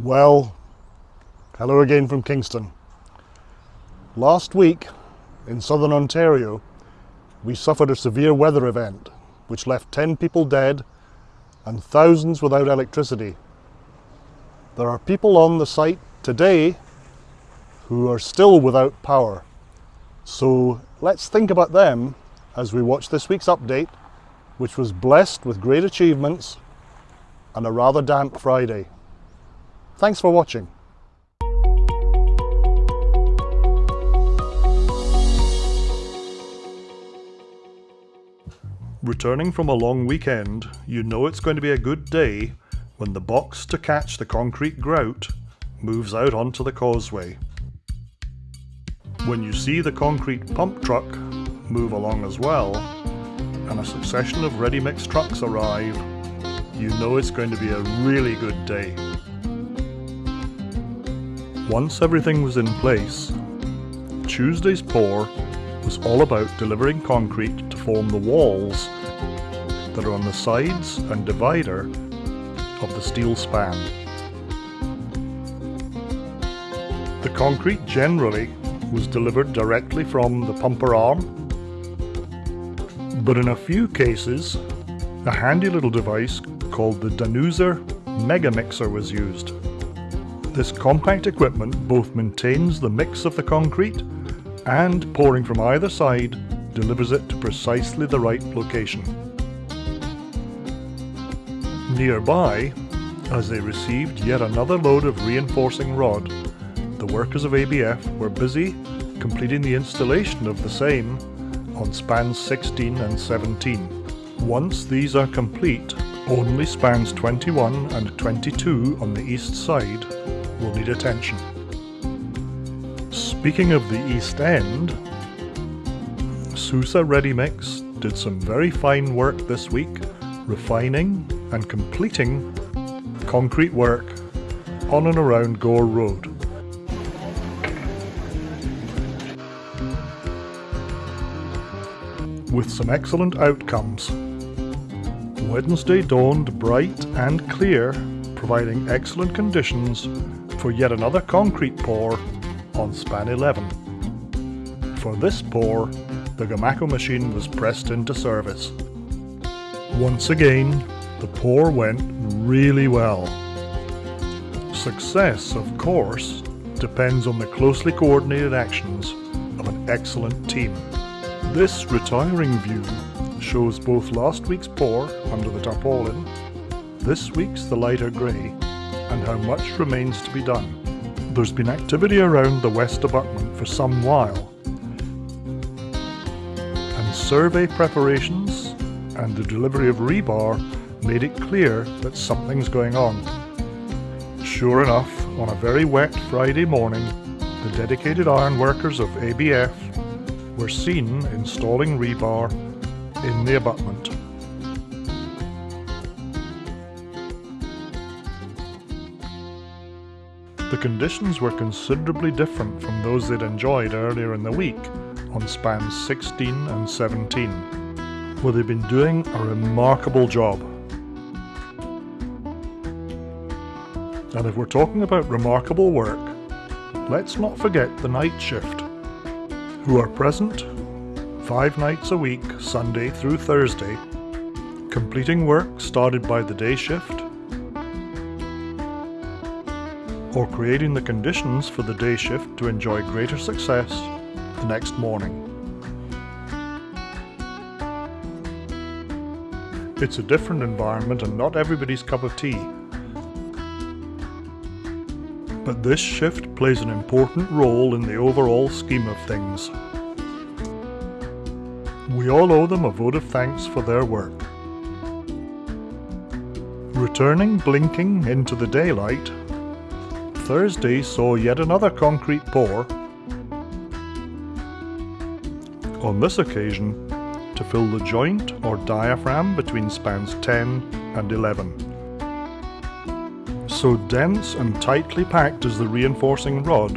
Well, hello again from Kingston. Last week in southern Ontario, we suffered a severe weather event which left 10 people dead and thousands without electricity. There are people on the site today who are still without power. So let's think about them as we watch this week's update, which was blessed with great achievements and a rather damp Friday. Thanks for watching. Returning from a long weekend, you know it's going to be a good day when the box to catch the concrete grout moves out onto the causeway. When you see the concrete pump truck move along as well, and a succession of ready-mix trucks arrive, you know it's going to be a really good day. Once everything was in place, Tuesday's pour was all about delivering concrete to form the walls that are on the sides and divider of the steel span. The concrete generally was delivered directly from the pumper arm, but in a few cases, a handy little device called the Danuser Mega Mixer was used. This compact equipment both maintains the mix of the concrete and pouring from either side delivers it to precisely the right location. Nearby, as they received yet another load of reinforcing rod, the workers of ABF were busy completing the installation of the same on spans 16 and 17. Once these are complete, only spans 21 and 22 on the east side will need attention. Speaking of the East End, Sousa Ready Mix did some very fine work this week, refining and completing concrete work on and around Gore Road. With some excellent outcomes. Wednesday dawned bright and clear, providing excellent conditions for yet another concrete pour on span 11. For this pour, the Gomaco machine was pressed into service. Once again, the pour went really well. Success, of course, depends on the closely coordinated actions of an excellent team. This retiring view shows both last week's pour under the tarpaulin, this week's the lighter grey, and how much remains to be done. There's been activity around the west abutment for some while, and survey preparations and the delivery of rebar made it clear that something's going on. Sure enough, on a very wet Friday morning, the dedicated ironworkers of ABF were seen installing rebar in the abutment. The conditions were considerably different from those they'd enjoyed earlier in the week on spans 16 and 17, where they'd been doing a remarkable job. And if we're talking about remarkable work, let's not forget the night shift, who are present five nights a week, Sunday through Thursday, completing work started by the day shift or creating the conditions for the day shift to enjoy greater success the next morning. It's a different environment and not everybody's cup of tea. But this shift plays an important role in the overall scheme of things. We all owe them a vote of thanks for their work. Returning blinking into the daylight, Thursday saw yet another concrete pour, on this occasion to fill the joint or diaphragm between spans 10 and 11. So dense and tightly packed is the reinforcing rod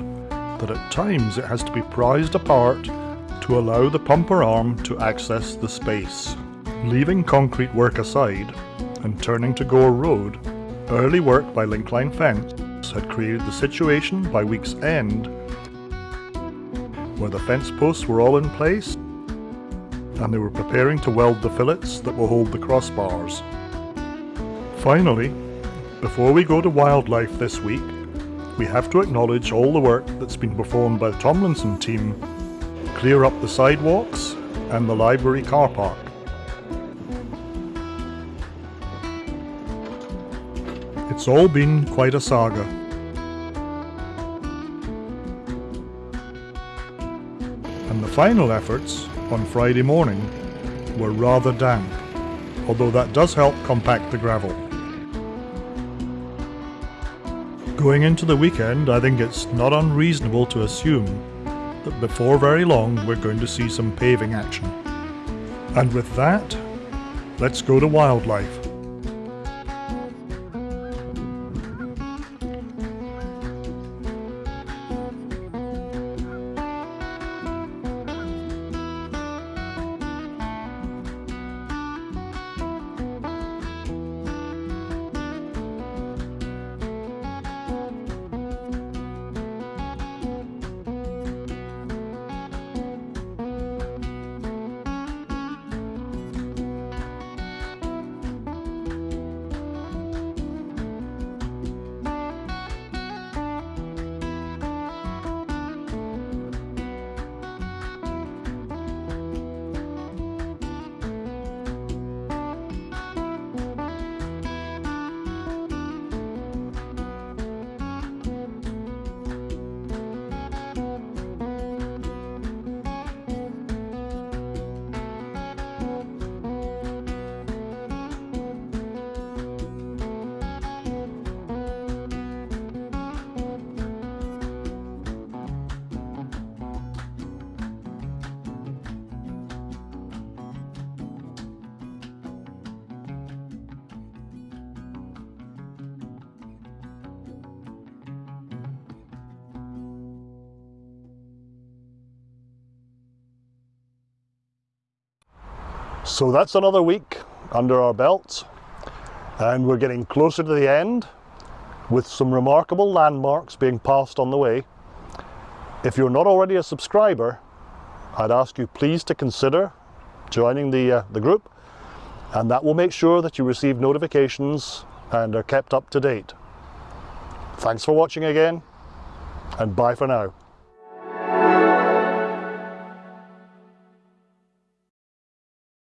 that at times it has to be prized apart to allow the pumper arm to access the space. Leaving concrete work aside and turning to Gore Road, early work by Linkline Fence had created the situation by week's end where the fence posts were all in place and they were preparing to weld the fillets that will hold the crossbars. Finally, before we go to wildlife this week, we have to acknowledge all the work that's been performed by the Tomlinson team clear up the sidewalks and the library car park. It's all been quite a saga. Final efforts on Friday morning were rather damp, although that does help compact the gravel. Going into the weekend, I think it's not unreasonable to assume that before very long we're going to see some paving action. And with that, let's go to wildlife. So that's another week under our belts and we're getting closer to the end with some remarkable landmarks being passed on the way. If you're not already a subscriber, I'd ask you please to consider joining the, uh, the group and that will make sure that you receive notifications and are kept up to date. Thanks for watching again and bye for now.